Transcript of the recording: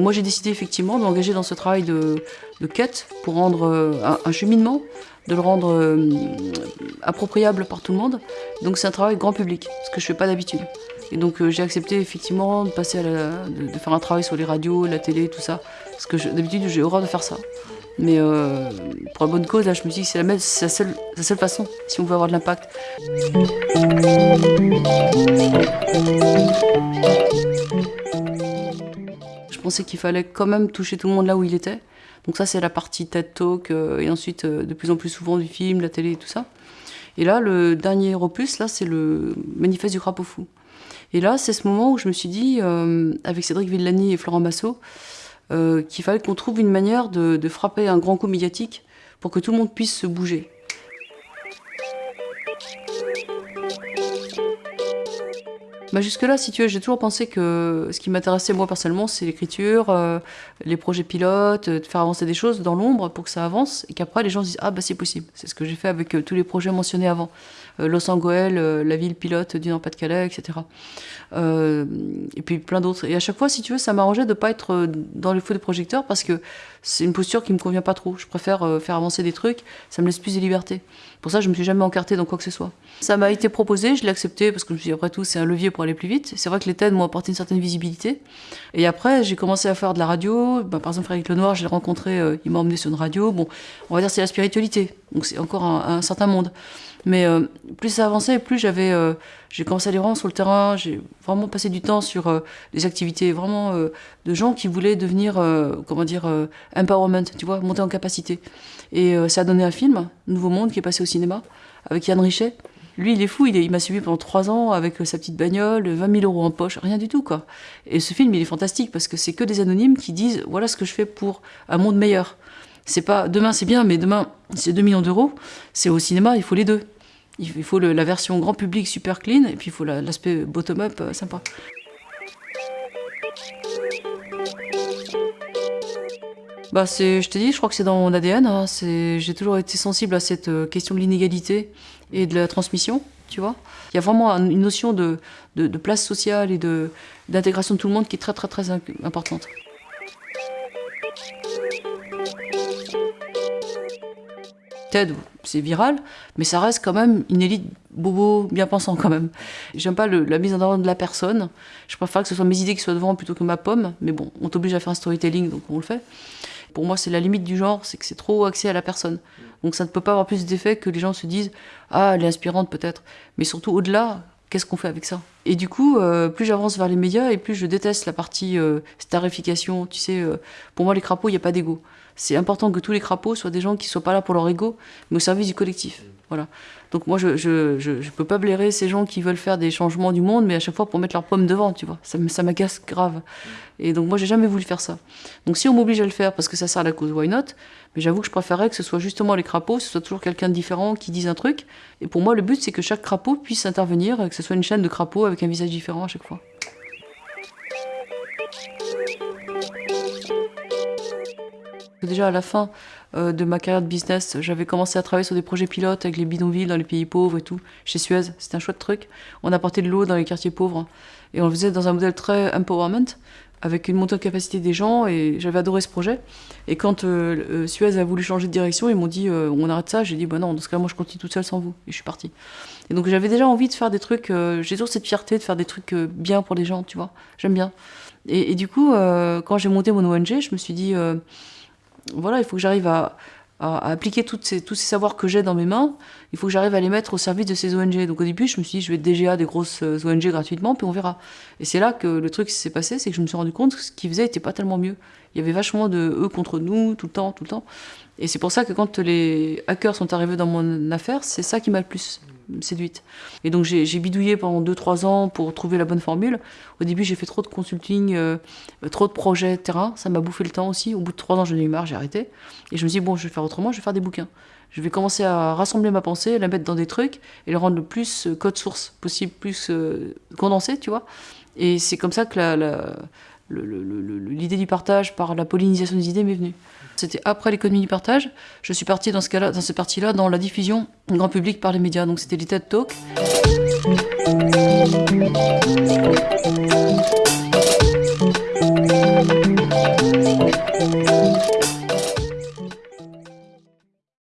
moi j'ai décidé effectivement de m'engager dans ce travail de, quête pour rendre euh, un, cheminement, de le rendre euh, appropriable par tout le monde. Donc c'est un travail grand public, ce que je fais pas d'habitude. Et donc euh, j'ai accepté effectivement de passer à de, faire un travail sur les radios, la télé, tout ça. Parce que d'habitude j'ai horreur de faire ça. Mais pour la bonne cause, là je me dis que c'est la, seule, la seule façon si on veut avoir de l'impact. Je pensais qu'il fallait quand même toucher tout le monde là où il était. Donc ça, c'est la partie TED Talk, euh, et ensuite, euh, de plus en plus souvent, du film, la télé et tout ça. Et là, le dernier opus, là, c'est le manifeste du crapaud fou. Et là, c'est ce moment où je me suis dit, euh, avec Cédric Villani et Florent Massot, qu'il fallait qu'on trouve une manière de frapper un grand coup médiatique pour que tout le monde puisse se bouger. Bah Jusque-là, si tu veux, j'ai toujours pensé que ce qui m'intéressait moi personnellement, c'est l'écriture, euh, les projets pilotes, de faire avancer des choses dans l'ombre pour que ça avance et qu'après les gens se disent Ah, bah c'est possible. C'est ce que j'ai fait avec euh, tous les projets mentionnés avant. Euh, Los Angeles, la ville pilote du Nord-Pas-de-Calais, etc. et puis plein d'autres. Et à chaque fois, si tu veux, ça m'arrangeait de ne pas être dans les feux de projecteurs parce que c'est une posture qui me convient pas trop. Je préfère faire avancer des trucs, ça me laisse plus de liberté. Pour ça, je me suis jamais encartée dans quoi que ce soit. Ça m'a été proposé, je l'ai accepté parce que je me suis dit, après tout, c'est un levier pour aller plus vite. C'est vrai que les TED m'ont apporté une certaine visibilité. Et après, j'ai commencé à faire de la radio. Ben, par exemple, Frédéric Lenoir, je l'ai rencontré, euh, il m'a emmené sur une radio. Bon, on va dire c'est la spiritualité. Donc c'est encore un, certain monde. Mais euh, plus ça avançait, plus j'avais, euh, j'ai commencé à aller vraiment sur le terrain. J'ai vraiment passé du temps sur des activités vraiment de gens qui voulaient devenir, comment dire, empowerment, tu vois, monter en capacité. Et ça a donné un film, Nouveau Monde, qui est passé au cinéma avec Yann Richet. Lui, il est fou, il, il m'a suivi pendant trois ans avec euh, sa petite bagnole, 20 000 euros en poche, rien du tout, quoi. Et ce film, il est fantastique parce que c'est que des anonymes qui disent voilà ce que je fais pour un monde meilleur. C'est pas demain, c'est bien, mais demain, c'est 2 millions d'euros. C'est au cinéma, il faut les deux. Il faut la version grand public super clean et puis il faut l'aspect bottom-up euh, sympa. Bah je te dis, je crois que c'est dans mon ADN. Hein. j'ai toujours été sensible à cette euh, question de l'inégalité et de la transmission, tu vois. Il y a vraiment une notion de, de, place sociale et de, d'intégration de tout le monde qui est très très très importante. C'est viral, mais ça reste quand même une élite bobo bien pensant quand même. J'aime pas la mise en avant de la personne. Je préfère que ce soit mes idées qui soient devant plutôt que ma pomme, mais bon, on t'oblige à faire un storytelling, donc on le fait. Pour moi, c'est la limite du genre, c'est que c'est trop axé à la personne. Donc ça ne peut pas avoir plus d'effet que les gens se disent Ah, elle est inspirante peut-être. Mais surtout au-delà, qu'est-ce qu'on fait avec ça? Et du coup, euh, plus j'avance vers les médias et plus je déteste la partie euh, starification. Tu sais, euh, pour moi, les crapauds, il n'y a pas d'ego. C'est important que tous les crapauds soient des gens qui ne soient pas là pour leur ego, mais au service du collectif. Voilà. Donc moi, je je, je, peux pas blairer ces gens qui veulent faire des changements du monde, mais à chaque fois pour mettre leur pomme devant, tu vois. Ça, ça m'agace grave. Et donc moi, j'ai jamais voulu faire ça. Donc si on m'oblige à le faire parce que ça sert à la cause, why not? Mais j'avoue que je préférerais que ce soit justement les crapauds, que ce soit toujours quelqu'un de différent qui dise un truc. Et pour moi, le but, c'est que chaque crapaud puisse intervenir, que ce soit une chaîne de crapauds avec un visage différent à chaque fois. Déjà à la fin euh, de ma carrière de business, j'avais commencé à travailler sur des projets pilotes avec les bidonvilles dans les pays pauvres et tout, chez Suez. C'était un chouette truc. On apportait de l'eau dans les quartiers pauvres et on le faisait dans un modèle très empowerment avec une montée de capacité des gens et j'avais adoré ce projet. Et quand euh, euh, Suez a voulu changer de direction, ils m'ont dit on arrête ça. J'ai dit bah non, dans ce cas moi je continue toute seule sans vous et je suis partie. Et donc j'avais déjà envie de faire des trucs. j'ai toujours cette fierté de faire des trucs bien pour les gens, tu vois. J'aime bien. Et, du coup, quand j'ai monté mon ONG, je me suis dit voilà, il faut que j'arrive à, appliquer toutes ces, tous ces savoirs que j'ai dans mes mains, il faut que j'arrive à les mettre au service de ces ONG. Donc au début, je me suis dit, je vais DGA des grosses euh, ONG gratuitement, puis on verra. Et c'est là que le truc s'est passé, c'est que je me suis rendu compte que ce qu'ils faisaient n'était pas tellement mieux. Il y avait vachement de eux contre nous, tout le temps, tout le temps. Et c'est pour ça que quand les hackers sont arrivés dans mon affaire, c'est ça qui m'a le plus séduite. Et donc j'ai bidouillé pendant 2-3 ans pour trouver la bonne formule. Au début, j'ai fait trop de consulting, euh, trop de projets terrain. Ça m'a bouffé le temps aussi. Au bout de 3 ans, j'en ai eu marre, j'ai arrêté. Et je me suis dit, bon, je vais faire autrement, je vais faire des bouquins. Je vais commencer à rassembler ma pensée, la mettre dans des trucs et le rendre le plus euh, code source possible, plus euh, condensé, tu vois. Et c'est comme ça que l'idée du partage par la pollinisation des idées m'est venue. C'était après l'économie du partage. Je suis partie dans ce cas-là, dans cette partie-là, dans la diffusion grand public par les médias. Donc c'était les TED Talks.